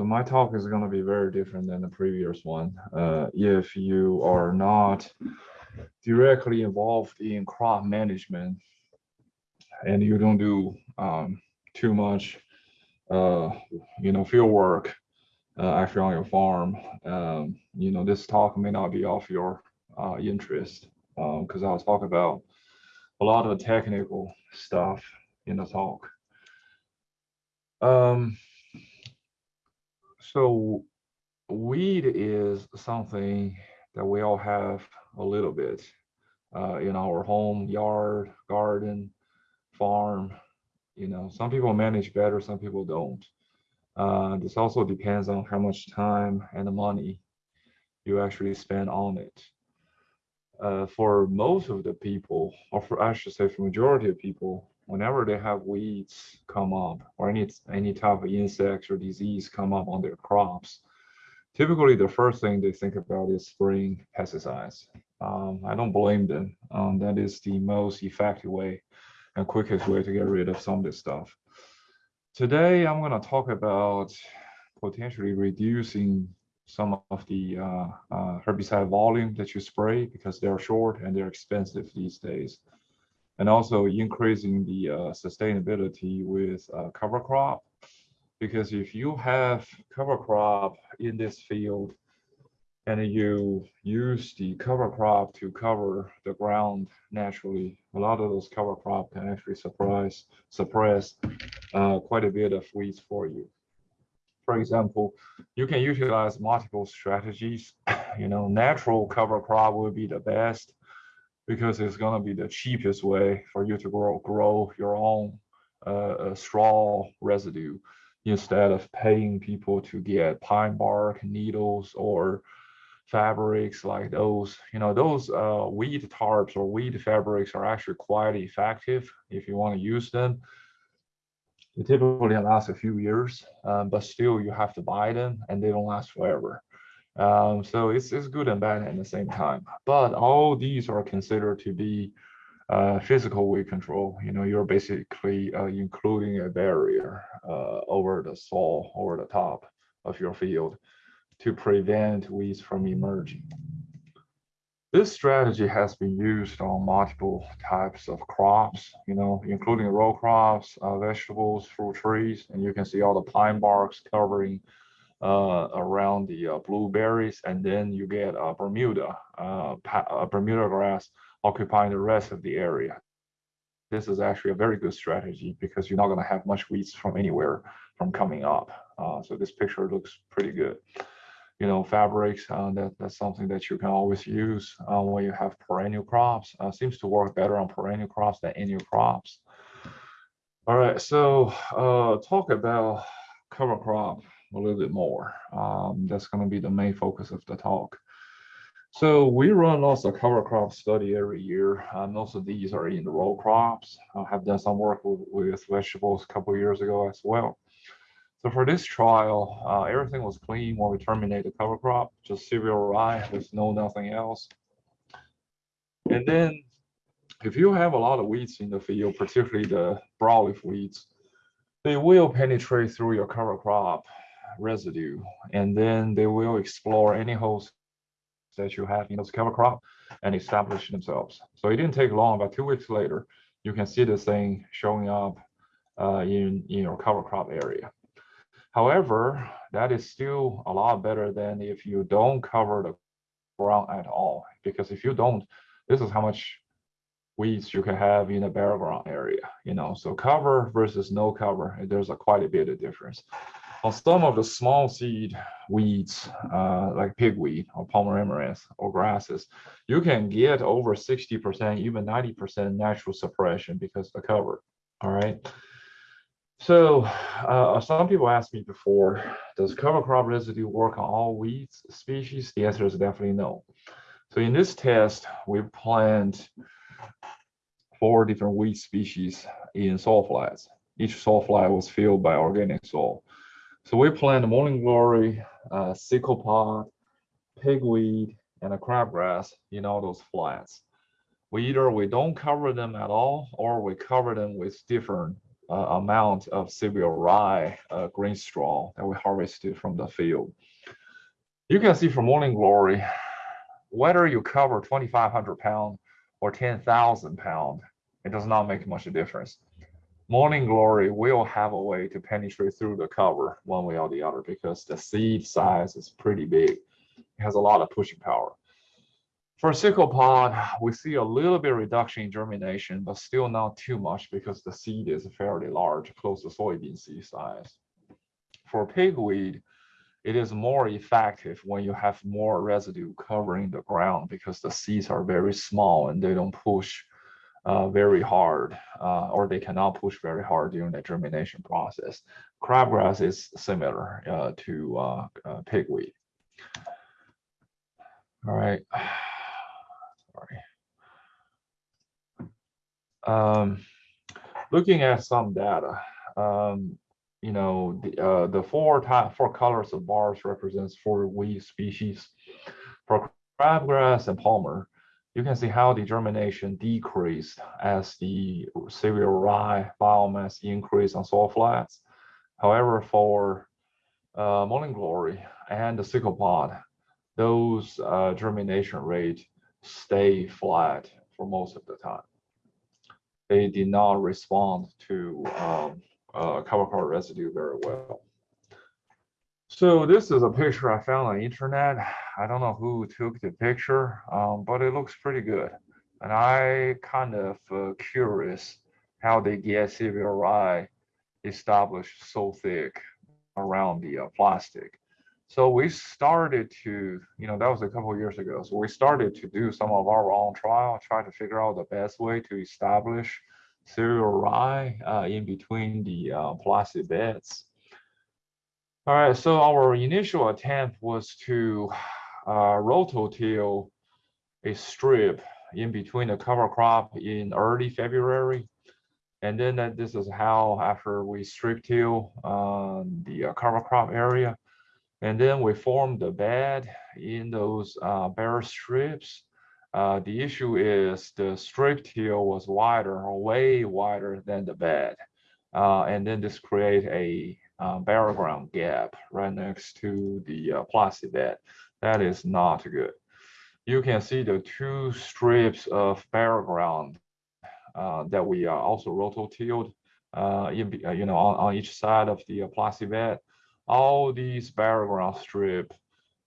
so my talk is going to be very different than the previous one. Uh, if you are not directly involved in crop management and you don't do um, too much, uh, you know, field work uh, actually on your farm, um, you know, this talk may not be of your uh, interest because um, I'll talk about a lot of technical stuff in the talk. Um, so weed is something that we all have a little bit uh, in our home, yard, garden, farm. You know, some people manage better, some people don't. Uh, this also depends on how much time and the money you actually spend on it. Uh, for most of the people, or for I should say for majority of people, whenever they have weeds come up or any any type of insects or disease come up on their crops, typically the first thing they think about is spraying pesticides. Um, I don't blame them. Um, that is the most effective way and quickest way to get rid of some of this stuff. Today, I'm going to talk about potentially reducing some of the uh, uh, herbicide volume that you spray because they're short and they're expensive these days and also increasing the uh, sustainability with uh, cover crop. Because if you have cover crop in this field and you use the cover crop to cover the ground naturally, a lot of those cover crop can actually suppress, suppress uh, quite a bit of weeds for you. For example, you can utilize multiple strategies. You know, natural cover crop will be the best because it's going to be the cheapest way for you to grow, grow your own uh, straw residue instead of paying people to get pine bark needles or fabrics like those. You know those uh, weed tarps or weed fabrics are actually quite effective if you want to use them. They typically last a few years um, but still you have to buy them and they don't last forever um, so it's, it's good and bad at the same time. But all these are considered to be uh, physical weed control. You know, you're basically uh, including a barrier uh, over the soil, over the top of your field to prevent weeds from emerging. This strategy has been used on multiple types of crops, you know, including row crops, uh, vegetables, fruit trees, and you can see all the pine barks covering around the uh, blueberries, and then you get Bermuda, uh, a Bermuda grass occupying the rest of the area. This is actually a very good strategy because you're not going to have much weeds from anywhere from coming up. Uh, so this picture looks pretty good. You know, fabrics, uh, that, that's something that you can always use uh, when you have perennial crops. seems to work better on perennial crops than annual crops. All right, so talk about cover crop a little bit more. Um, that's going to be the main focus of the talk. So we run lots of cover crop study every year. Uh, most of these are in the row crops. I have done some work with, with vegetables a couple years ago as well. So for this trial, uh, everything was clean when we terminated the cover crop, just cereal rye with no nothing else. And then if you have a lot of weeds in the field, particularly the broadleaf weeds, they will penetrate through your cover crop residue, and then they will explore any holes that you have in those cover crop and establish themselves. So it didn't take long, about two weeks later, you can see this thing showing up uh, in, in your cover crop area. However, that is still a lot better than if you don't cover the ground at all, because if you don't, this is how much weeds you can have in a bare ground area, you know, so cover versus no cover, there's a quite a bit of difference on some of the small seed weeds, uh, like pigweed or pomaranth or grasses, you can get over 60%, even 90% natural suppression because of the cover, all right? So uh, some people asked me before, does cover crop residue work on all weeds species? The answer is definitely no. So in this test, we planted four different weed species in soil flats. Each soil flat was filled by organic soil. So we plant morning glory, uh, sickle pod, pigweed, and a crabgrass in all those flats. We either we don't cover them at all, or we cover them with different uh, amount of cereal rye uh, grain straw that we harvested from the field. You can see from Morning Glory, whether you cover 2,500 pound or 10,000 pound, it does not make much difference. Morning Glory will have a way to penetrate through the cover one way or the other because the seed size is pretty big. It has a lot of pushing power. For sickle pod, we see a little bit reduction in germination, but still not too much because the seed is fairly large, close to soybean seed size. For pigweed, it is more effective when you have more residue covering the ground because the seeds are very small and they don't push uh, very hard uh, or they cannot push very hard during the germination process. Crabgrass is similar uh, to uh, uh, pigweed. All right. Um, looking at some data, um, you know, the, uh, the four type, four colors of bars represents four weed species. For crabgrass and palmer, you can see how the germination decreased as the cereal rye biomass increased on soil flats. However, for uh, morning glory and the sickle pod, those uh, germination rate stay flat for most of the time they did not respond to um, uh, cover crop residue very well. So this is a picture I found on the internet. I don't know who took the picture, um, but it looks pretty good. And I kind of uh, curious how they get cereal rye established so thick around the uh, plastic. So we started to, you know, that was a couple years ago. So we started to do some of our own trial, try to figure out the best way to establish cereal rye uh, in between the uh, plastic beds. All right, so our initial attempt was to uh, rototill a strip in between the cover crop in early February. And then this is how after we strip till uh, the cover crop area, and then we form the bed in those uh, bare strips. Uh, the issue is the strip till was wider way wider than the bed. Uh, and then this create a uh, ground gap right next to the uh, plastic bed. That is not good. You can see the two strips of bare ground uh, that we are also rototilled uh, in, you know, on, on each side of the plastic bed all these bare ground strip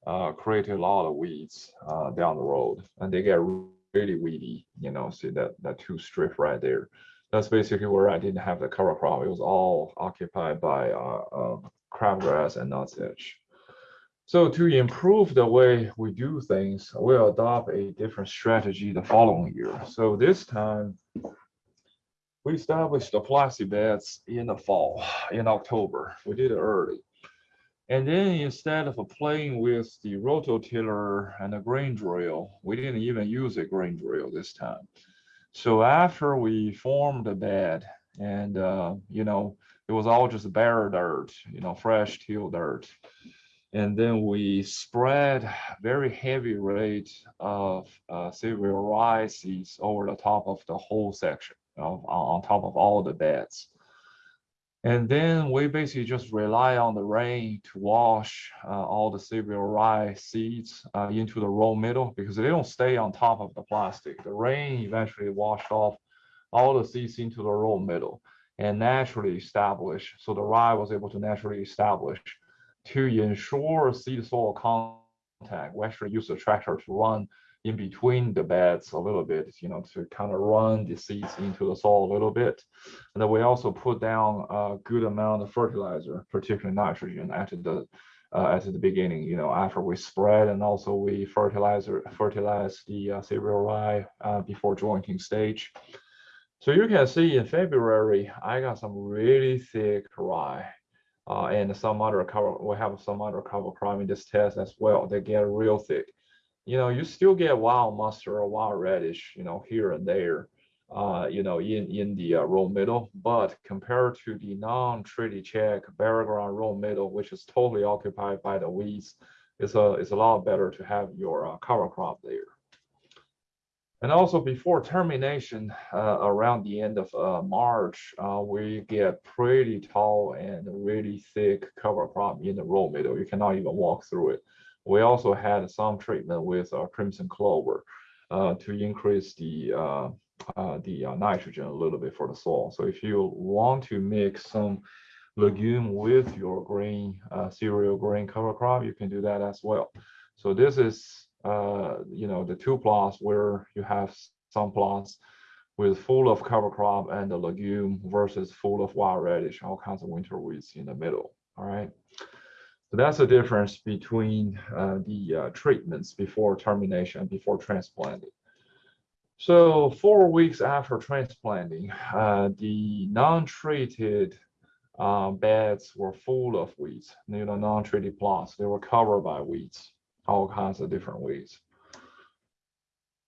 uh, create a lot of weeds uh, down the road and they get really weedy, you know, see that, that two strip right there. That's basically where I didn't have the cover crop. It was all occupied by uh, uh, crabgrass and nutsedge. So to improve the way we do things, we'll adopt a different strategy the following year. So this time, we established the plastic beds in the fall, in October. We did it early. And then instead of playing with the rototiller and the grain drill, we didn't even use a grain drill this time. So after we formed the bed and, uh, you know, it was all just bare dirt, you know, fresh till dirt. And then we spread very heavy rate of uh, cereal seeds over the top of the whole section, of, on top of all the beds. And then we basically just rely on the rain to wash uh, all the cereal rye seeds uh, into the row middle because they don't stay on top of the plastic. The rain eventually washed off all the seeds into the row middle and naturally establish. So the rye was able to naturally establish to ensure seed soil We actually use the tractor to run in between the beds a little bit, you know, to kind of run the seeds into the soil a little bit. And then we also put down a good amount of fertilizer, particularly nitrogen at the uh, at the beginning, you know, after we spread and also we fertilize fertilize the uh, cereal rye uh, before jointing stage. So you can see in February, I got some really thick rye and some other cover, we have some other cover crop in this test as well. They get real thick you know, you still get wild mustard or wild radish, you know, here and there, uh, you know, in, in the uh, row middle. But compared to the non-treaty check bare ground row middle, which is totally occupied by the weeds, it's a, it's a lot better to have your uh, cover crop there. And also before termination, uh, around the end of uh, March, uh, we get pretty tall and really thick cover crop in the row middle. You cannot even walk through it. We also had some treatment with uh, crimson clover uh, to increase the uh, the nitrogen a little bit for the soil. So if you want to mix some legume with your grain, cereal grain cover crop, you can do that as well. So this is uh, you know, the two plots where you have some plots with full of cover crop and the legume versus full of wild radish, all kinds of winter weeds in the middle. All right. So that's the difference between uh, the uh, treatments before termination, before transplanting. So four weeks after transplanting, uh, the non-treated uh, beds were full of weeds. You know, non-treated plots, they were covered by weeds all kinds of different ways.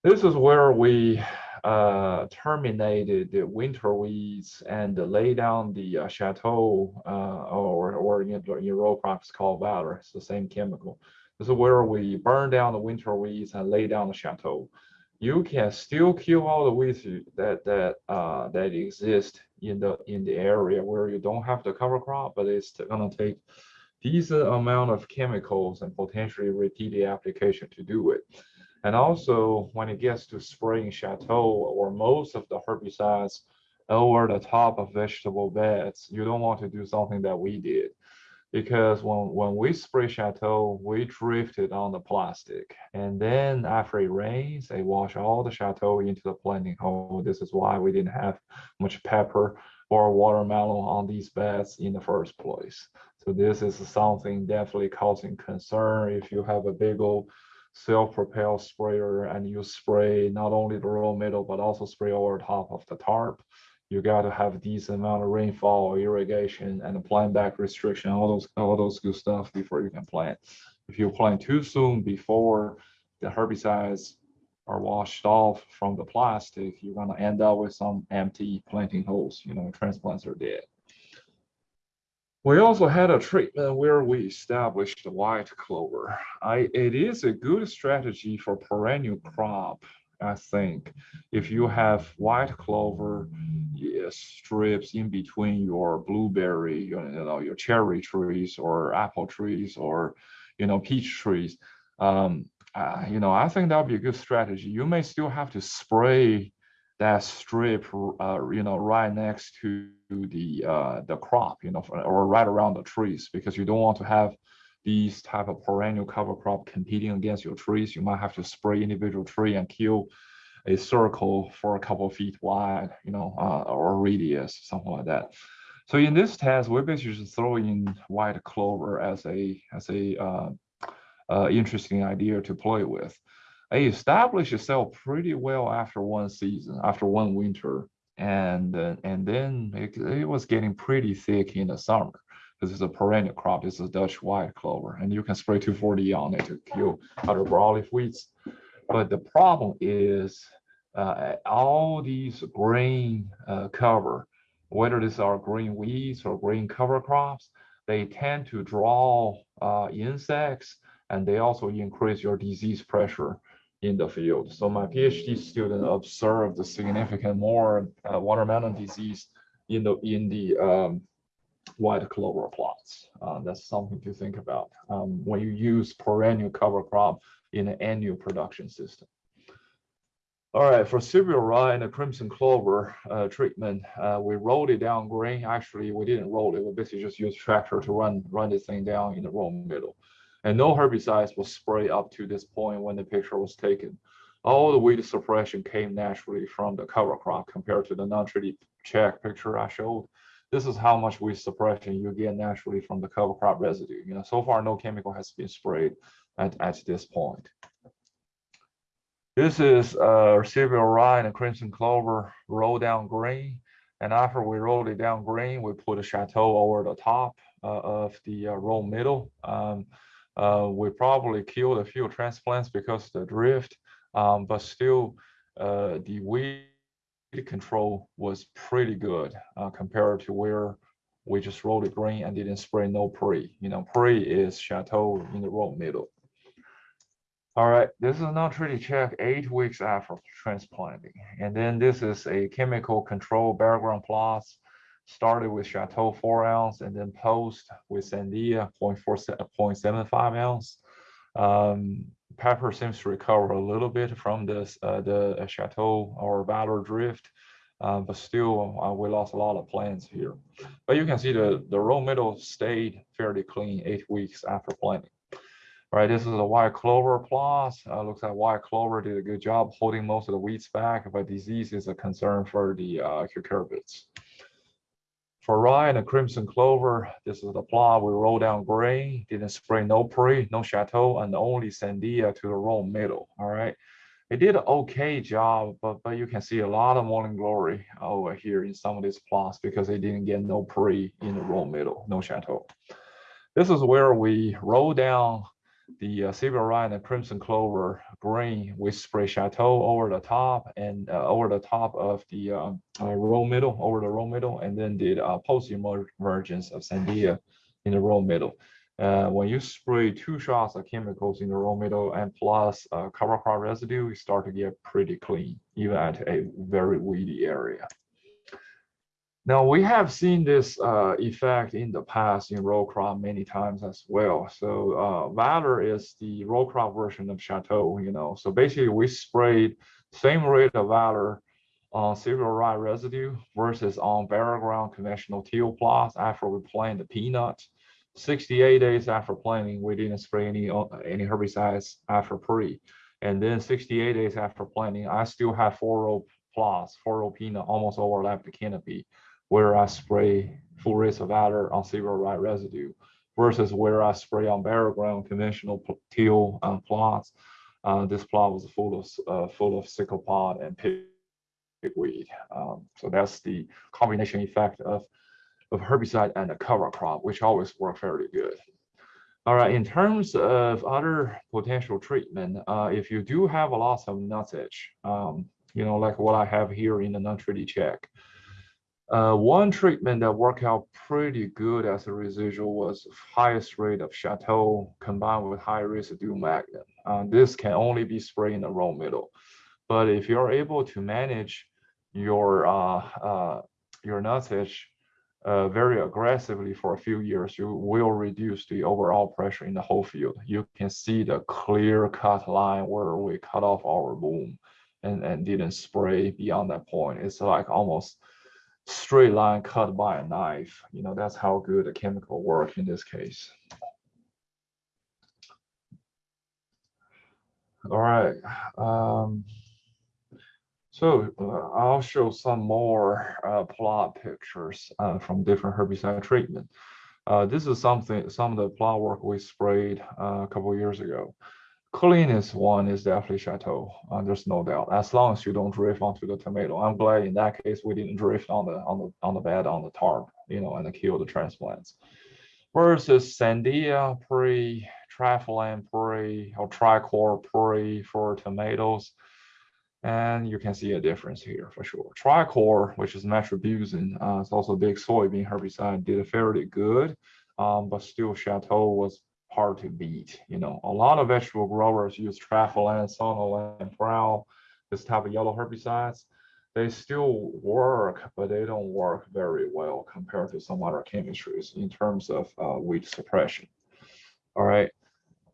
This is where we uh, terminated the winter weeds and lay down the uh, chateau uh, or, or in, row crops called Valor. It's the same chemical. This is where we burn down the winter weeds and lay down the chateau. You can still kill all the weeds that that uh, that exist in the in the area where you don't have the cover crop, but it's gonna take decent amount of chemicals and potentially repeated application to do it. And also when it gets to spraying chateau or most of the herbicides over the top of vegetable beds, you don't want to do something that we did. Because when, when we spray chateau, we drifted on the plastic. And then after it rains, they wash all the chateau into the planting hole. This is why we didn't have much pepper or watermelon on these beds in the first place. So this is something definitely causing concern if you have a big old self-propelled sprayer and you spray not only the row middle, but also spray over top of the tarp. You got to have a decent amount of rainfall, irrigation, and plant back restriction, all those all those good stuff before you can plant. If you plant too soon before the herbicides are washed off from the plastic, you're going to end up with some empty planting holes. You know, transplants are dead. We also had a treatment where we established white clover. I, it is a good strategy for perennial crop, I think. If you have white clover yes, strips in between your blueberry, you know, your cherry trees or apple trees or, you know, peach trees, um, uh, you know, I think that would be a good strategy. You may still have to spray that strip, uh, you know, right next to the uh, the crop, you know, or right around the trees, because you don't want to have these type of perennial cover crop competing against your trees. You might have to spray individual tree and kill a circle for a couple of feet wide, you know, uh, or radius, something like that. So in this test, we basically just throw in white clover as a as a uh, uh, interesting idea to play with it established itself pretty well after one season, after one winter, and uh, and then it, it, was getting pretty thick in the summer This is a perennial crop. It's a Dutch white clover, and you can spray 2,4-D on it to kill other broadleaf weeds. But the problem is uh, all these green uh, cover, whether these are green weeds or green cover crops, they tend to draw uh, insects and they also increase your disease pressure in the field. So my PhD student observed significant more uh, watermelon disease in the in the um, white clover plots. Uh, that's something to think about um, when you use perennial cover crop in an annual production system. All right, for cereal rye and the crimson clover uh, treatment, uh, we rolled it down grain. Actually, we didn't roll it. We basically just used tractor to run run this thing down in the row middle and no herbicides was sprayed up to this point when the picture was taken. All the weed suppression came naturally from the cover crop compared to the non-treated check picture I showed. This is how much weed suppression you get naturally from the cover crop residue. You know, so far no chemical has been sprayed at, at this point. This is uh, cereal rye and crimson clover roll down green. And after we rolled it down green, we put a chateau over the top uh, of the uh, row middle. Um, uh, we probably killed a few transplants because of the drift, um, but still uh, the weed control was pretty good uh, compared to where we just rolled it green and didn't spray no pre. You know, pre is chateau in the row middle. All right, this is a non-treated check eight weeks after transplanting. And then this is a chemical control barogram plots. Started with Chateau four ounce and then post with Sandea 0.75 ounce. Um, pepper seems to recover a little bit from this uh, the uh, Chateau or Valor drift, uh, but still uh, we lost a lot of plants here. But you can see the, the row middle stayed fairly clean eight weeks after planting. All right, this is a white clover plot. Uh, looks like white clover did a good job holding most of the weeds back, but disease is a concern for the uh, cucurbits. For rye and crimson clover, this is the plot. We roll down grain, didn't spray no pre, no chateau, and only sandea to the row middle. All right. It did an okay job, but but you can see a lot of morning glory over here in some of these plots because they didn't get no pre in the row middle, no chateau. This is where we roll down the uh, cereal rye and crimson clover green with spray chateau over the top and uh, over the top of the uh, uh, row middle over the row middle and then did uh, post emergence of sandea in the row middle. Uh, when you spray two shots of chemicals in the row middle and plus uh, cover crop residue you start to get pretty clean even at a very weedy area now we have seen this uh, effect in the past in row crop many times as well. So uh, Valor is the row crop version of Chateau, you know. So basically we sprayed same rate of Valor on cereal rye residue versus on bare ground conventional teal plots after we planted the peanuts. 68 days after planting, we didn't spray any uh, any herbicides after pre. And then 68 days after planting, I still have four row plots, four row peanut almost overlap the canopy where I spray full race of Valor on cereal rye residue versus where I spray on barogram conventional teal uh, plots. Uh, this plot was full of uh, full of sickle pod and pigweed. Um, so that's the combination effect of of herbicide and a cover crop, which always work fairly good. All right, in terms of other potential treatment, uh, if you do have a loss of nutsedge, um, you know, like what I have here in the non-treated check, uh, one treatment that worked out pretty good as a residual was highest rate of Chateau combined with high residue Magnum. Uh, this can only be sprayed in the row middle. But if you're able to manage your uh, uh, your nutsedge uh, very aggressively for a few years, you will reduce the overall pressure in the whole field. You can see the clear cut line where we cut off our boom and, and didn't spray beyond that point. It's like almost straight line cut by a knife. You know, that's how good the chemical work in this case. All right. Um, so uh, I'll show some more uh, plot pictures uh, from different herbicide treatment. Uh, this is something, some of the plot work we sprayed uh, a couple years ago cleanest one is definitely Chateau. Uh, there's no doubt. As long as you don't drift onto the tomato. I'm glad in that case we didn't drift on the on the on the bed on the tarp, you know, and kill the transplants. Versus Sandea pre, Treflan pre, or Tricor pre for tomatoes. And you can see a difference here for sure. Tricor, which is metribuzin, uh, it's also a big soybean herbicide, did a fairly good, um, but still Chateau was hard to beat. You know, a lot of vegetable growers use Treflan, Sonalan, Prowl, this type of yellow herbicides. They still work, but they don't work very well compared to some other chemistries in terms of uh, weed suppression. All right.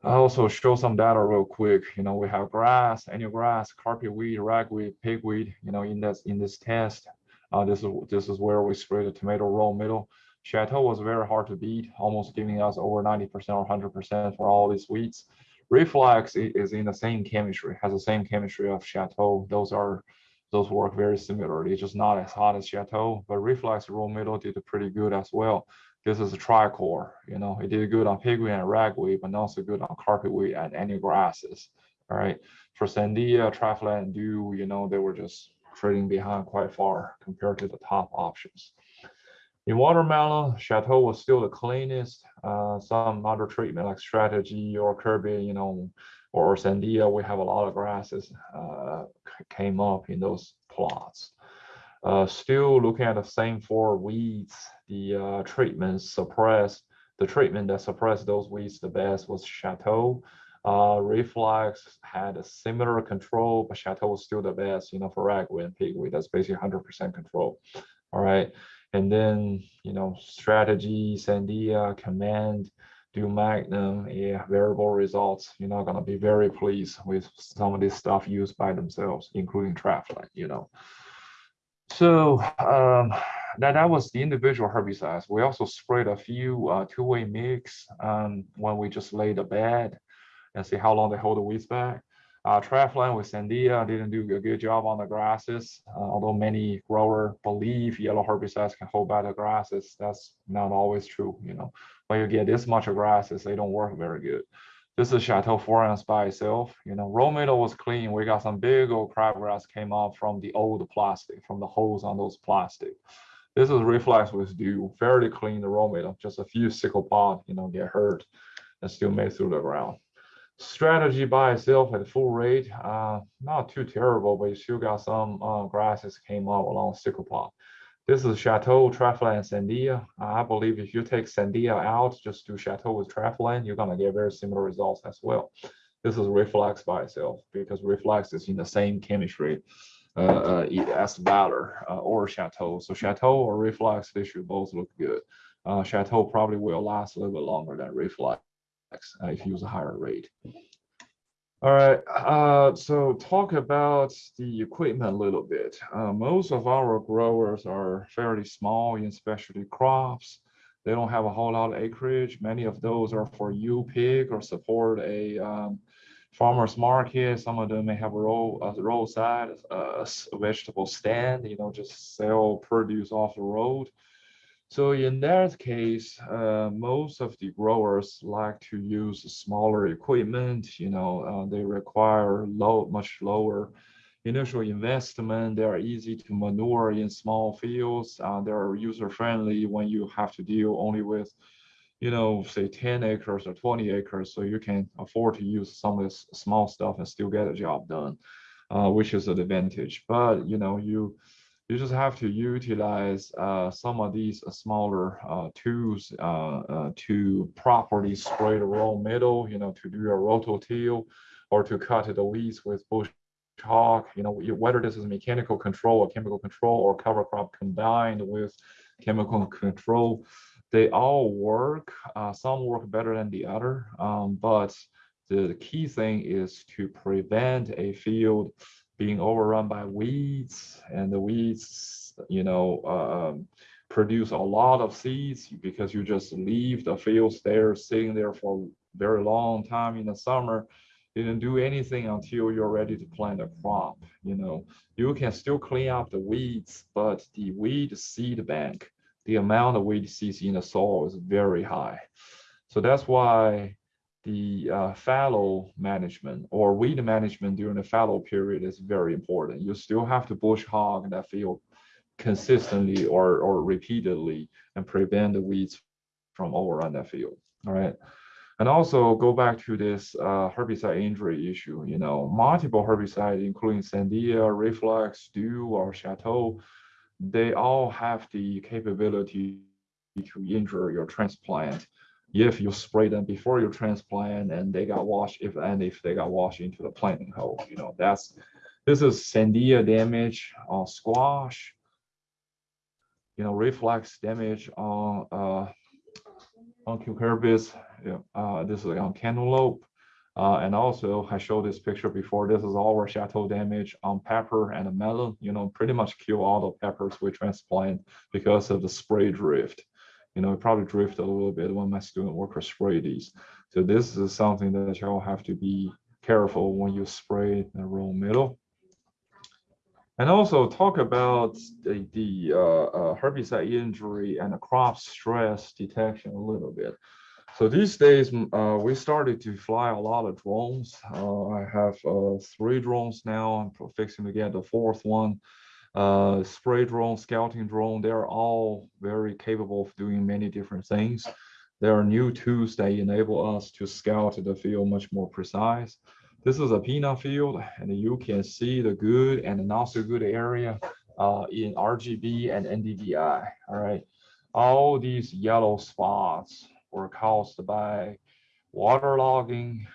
I also show some data real quick. You know, we have grass, annual grass, carpet weed, ragweed, pigweed. You know, in this in this test, uh, this is this is where we spray the tomato row middle. Chateau was very hard to beat, almost giving us over 90% or 100% for all these wheats. Reflex is in the same chemistry, has the same chemistry of Chateau. Those are those work very similarly, just not as hot as Chateau, but Reflex row middle did pretty good as well. This is a tricor, you know, it did good on pigweed and ragweed, but not so good on carpetweed and any grasses. All right. For Sandea, Treflan, and Dual, you know, they were just trading behind quite far compared to the top options. In watermelon, Chateau was still the cleanest. Uh, some other treatment like strategy or Curbit, you know, or Sandea, we have a lot of grasses uh, came up in those plots. Uh, still looking at the same four weeds, the uh, treatment suppressed, the treatment that suppressed those weeds the best was Chateau. Uh, Reflex had a similar control, but Chateau was still the best, you know, for ragweed and pigweed. That's basically 100% control. All right. And then, you know, strategy, Sandea, command, Dual Magnum, yeah, variable results. You're not gonna be very pleased with some of this stuff used by themselves, including Treflan, you know. So um, that, that was the individual herbicides. We also sprayed a few uh, two-way mix um, when we just laid a bed and see how long they hold the weeds back. Uh, Treflan with Sandea didn't do a good job on the grasses, uh, although many grower believe yellow herbicides can hold back the grasses. That's not always true, you know. When you get this much of grasses, they don't work very good. This is Chateau 4 ounce by itself. You know, row middle was clean. We got some big old crabgrass came off from the old plastic, from the holes on those plastic. This is reflex with Dual, fairly clean the row middle, just a few sickle pod, you know, get hurt and still made through the ground strategy by itself at full rate, uh, not too terrible, but you still got some uh, grasses came up along sickle. This is Chateau, Treflan, and Sandea. I believe if you take Sandea out, just do Chateau with Treflan, you're gonna get very similar results as well. This is Reflex by itself because Reflex is in the same chemistry uh, uh, as Valor uh, or Chateau. So Chateau or Reflex, they should both look good. Uh, Chateau probably will last a little bit longer than Reflex uh, if you use a higher rate. All right, uh, so talk about the equipment a little bit. Uh, most of our growers are fairly small in specialty crops. They don't have a whole lot of acreage. Many of those are for U-pick or support a um, farmer's market. Some of them may have a, road, a roadside uh, vegetable stand, you know, just sell produce off the road. So in that case, uh, most of the growers like to use smaller equipment. You know, uh, they require low, much lower initial investment. They are easy to manure in small fields. Uh, they are user friendly when you have to deal only with, you know, say 10 acres or 20 acres. So you can afford to use some of this small stuff and still get a job done, uh, which is an advantage. But you know, you you just have to utilize uh, some of these uh, smaller uh, tools uh, uh, to properly spray the row middle, you know, to do a rototill or to cut the weeds with bush hog, you know, whether this is mechanical control or chemical control or cover crop combined with chemical control, they all work. Uh, some work better than the other, um, but the, the key thing is to prevent a field being overrun by weeds and the weeds, you know, um, produce a lot of seeds because you just leave the fields there sitting there for a very long time in the summer. You didn't do anything until you're ready to plant a crop you know. You can still clean up the weeds but the weed seed bank the amount of weed seeds in the soil is very high. So that's why the uh, fallow management or weed management during the fallow period is very important. You still have to bush hog that field consistently or, or repeatedly and prevent the weeds from overrun that field. All right. And also go back to this uh, herbicide injury issue, you know, multiple herbicides, including Sandea, Reflex, Dual, or Chateau, they all have the capability to injure your transplant if you spray them before you transplant and they got washed, if and if they got washed into the planting hole, you know, that's this is Sandea damage on squash, you know, reflex damage on uh on cucurbits. Uh, this is on cantaloupe. Uh, and also I showed this picture before. This is our chateau damage on pepper and melon, you know, pretty much kill all the peppers we transplant because of the spray drift you know, it probably drift a little bit when my student workers spray these. So this is something that y'all have to be careful when you spray the row middle. And also talk about the, the uh, uh, herbicide injury and the crop stress detection a little bit. So these days, uh, we started to fly a lot of drones. Uh, I have uh, three drones now. I'm fixing to get the fourth one uh, spray drone, scouting drone, they're all very capable of doing many different things. There are new tools that enable us to scout the field much more precise. This is a peanut field, and you can see the good and not so good area uh, in RGB and NDVI. All right, all these yellow spots were caused by waterlogging,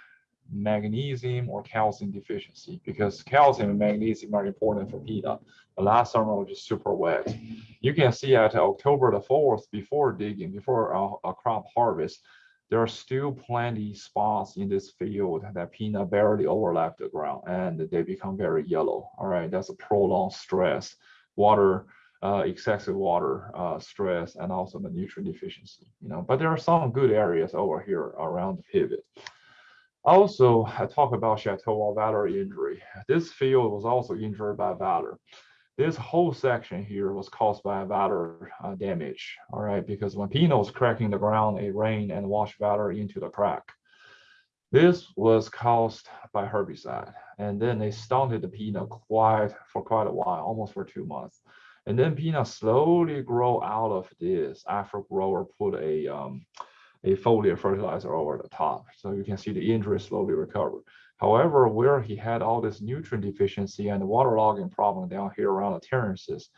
magnesium or calcium deficiency because calcium and magnesium are important for peanut. The last summer was just super wet. You can see at October the 4th, before digging, before a, a crop harvest, there are still plenty spots in this field that peanut barely overlap the ground and they become very yellow. All right, that's a prolonged stress, water, uh, excessive water uh, stress, and also the nutrient deficiency. You know, but there are some good areas over here around the pivot. Also, I talk about Chateau Valor injury. This field was also injured by Valor this whole section here was caused by Valor uh, damage, all right, because when peanut was cracking the ground, it rained and washed water into the crack. This was caused by herbicide, and then they stunted the peanut quite for quite a while, almost for two months. And then peanut slowly grow out of this after grower put a um, a foliar fertilizer over the top. So you can see the injury slowly recover. However, where he had all this nutrient deficiency and waterlogging problem down here around the terraces,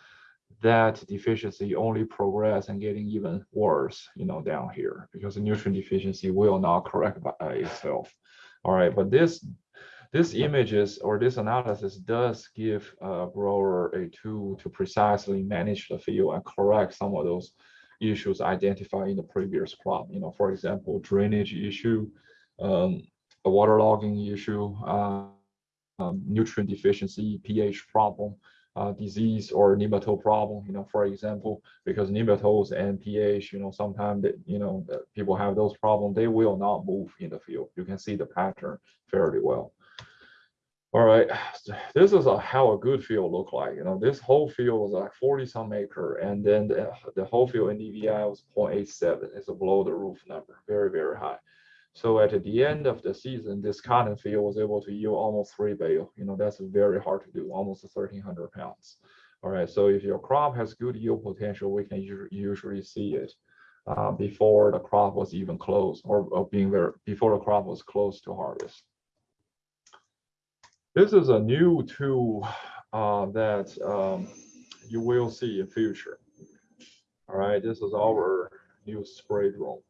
that deficiency only progress and getting even worse, you know, down here because the nutrient deficiency will not correct by itself. All right, but this this images or this analysis does give a grower a tool to precisely manage the field and correct some of those issues identified in the previous crop. You know, for example, drainage issue, um, a waterlogging issue, uh, um, nutrient deficiency, pH problem, uh, disease or nematode problem, you know, for example, because nematodes and pH, you know, sometimes you know, people have those problems, they will not move in the field. You can see the pattern fairly well. All right, this is a, how a good field look like. You know, this whole field was like 40 some acre, and then the, the whole field NDVI was 0.87. It's a below the roof number, very, very high. So at the end of the season, this cotton field was able to yield almost three bale. You know, that's very hard to do, almost 1,300 pounds. All right, so if your crop has good yield potential, we can usually see it uh, before the crop was even close or, or being there before the crop was close to harvest. This is a new tool uh, that um, you will see in future. All right, this is our new spray drone.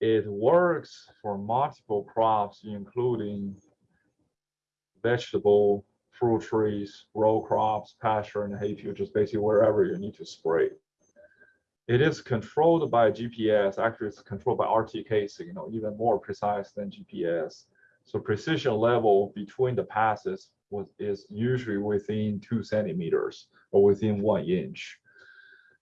It works for multiple crops, including vegetable, fruit trees, row crops, pasture, and hay just basically wherever you need to spray. It is controlled by GPS. Actually, it's controlled by RTK signal, even more precise than GPS. So precision level between the passes was, is usually within two centimeters or within one inch.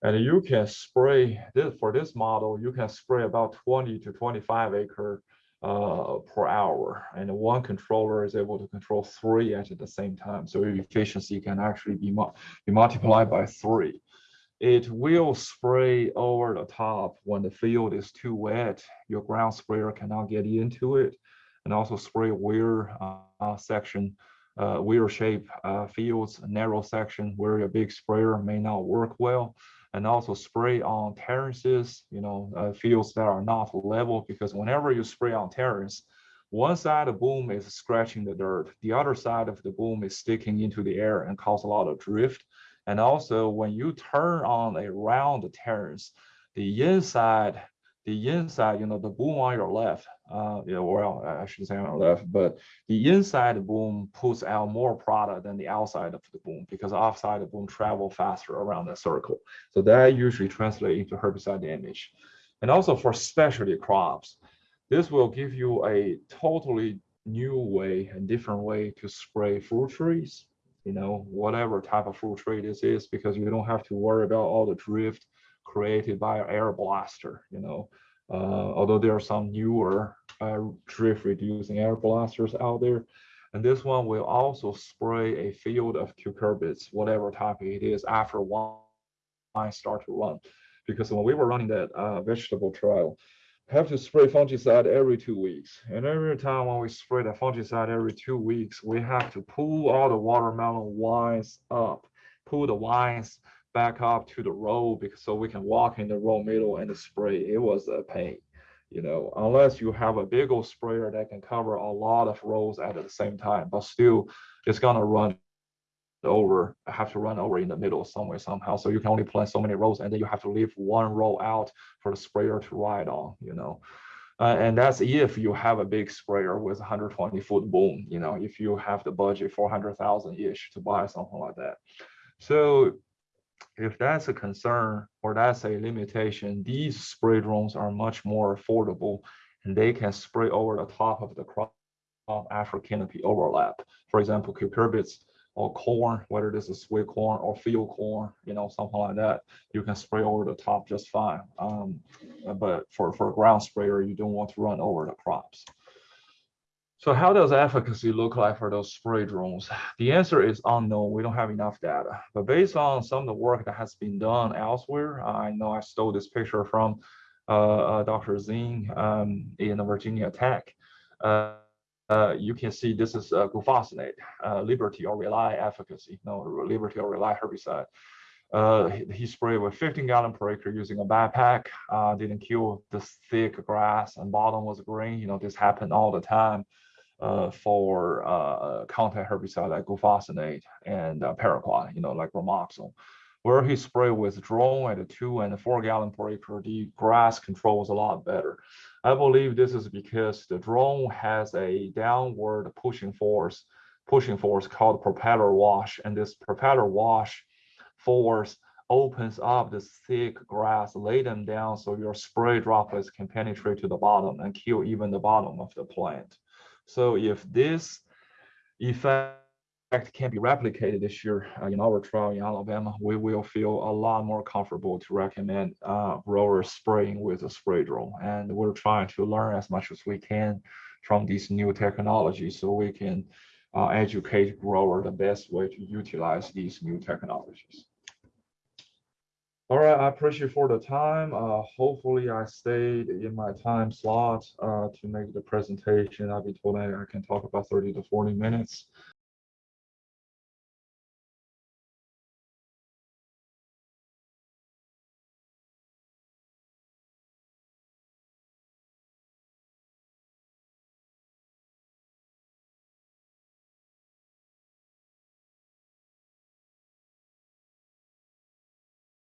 And you can spray this for this model, you can spray about 20 to 25 acre uh, per hour. And one controller is able to control three at the same time. So efficiency can actually be, be multiplied by three. It will spray over the top when the field is too wet. Your ground sprayer cannot get into it. And also spray weir uh, section, uh, weir shape uh, fields, narrow section where your big sprayer may not work well and also spray on terraces, you know, uh, fields that are not level, because whenever you spray on terrace, one side of the boom is scratching the dirt, the other side of the boom is sticking into the air and cause a lot of drift. And also when you turn on a round terrace, the inside the inside, you know, the boom on your left, uh, yeah, well, I shouldn't say on your left, but the inside boom puts out more product than the outside of the boom because the outside the boom travel faster around the circle. So that usually translates into herbicide damage. And also for specialty crops, this will give you a totally new way and different way to spray fruit trees, you know, whatever type of fruit tree this is, because you don't have to worry about all the drift created by air blaster, you know. Uh, although there are some newer uh, drift reducing air blasters out there. And this one will also spray a field of cucurbits, whatever type it is, after one I start to run. Because when we were running that uh, vegetable trial, have to spray fungicide every two weeks. And every time when we spray the fungicide every two weeks, we have to pull all the watermelon vines up, pull the vines back up to the row because so we can walk in the row middle and spray. It was a pain, you know, unless you have a big old sprayer that can cover a lot of rows at the same time, but still it's gonna run over, have to run over in the middle somewhere somehow. So you can only plant so many rows and then you have to leave one row out for the sprayer to ride on, you know. Uh, and that's if you have a big sprayer with 120 foot boom, you know, if you have the budget 400,000 ish to buy something like that. So if that's a concern or that's a limitation, these spray drones are much more affordable and they can spray over the top of the crop after canopy overlap. For example, cucurbits or corn, whether this is sweet corn or field corn, you know, something like that, you can spray over the top just fine. Um, but for, for a ground sprayer, you don't want to run over the crops. So how does efficacy look like for those spray drones? The answer is unknown. We don't have enough data. But based on some of the work that has been done elsewhere, I know I stole this picture from uh, uh, Dr. Singh um, in Virginia Tech. Uh, uh, you can see this is uh, glufosinate, uh, Liberty or Rely efficacy, no, Liberty or Rely herbicide. Uh, he, sprayed with 15 gallon per acre using a backpack, uh, didn't kill the thick grass and bottom was green. You know, this happened all the time uh, for uh, contact herbicide like glufosinate and uh, paraquat, you know, like Gramoxone. Where he sprayed with drone at a two and a four gallon per acre, the grass control was a lot better. I believe this is because the drone has a downward pushing force, pushing force called propeller wash, and this propeller wash force opens up the thick grass, lay them down so your spray droplets can penetrate to the bottom and kill even the bottom of the plant. So if this effect can be replicated this year uh, in our trial in Alabama, we will feel a lot more comfortable to recommend uh, growers spraying with a spray drone. And we're trying to learn as much as we can from these new technologies so we can uh, educate grower the best way to utilize these new technologies. All right, I appreciate for the time. Uh, hopefully I stayed in my time slot uh, to make the presentation. I've been told I can talk about 30 to 40 minutes.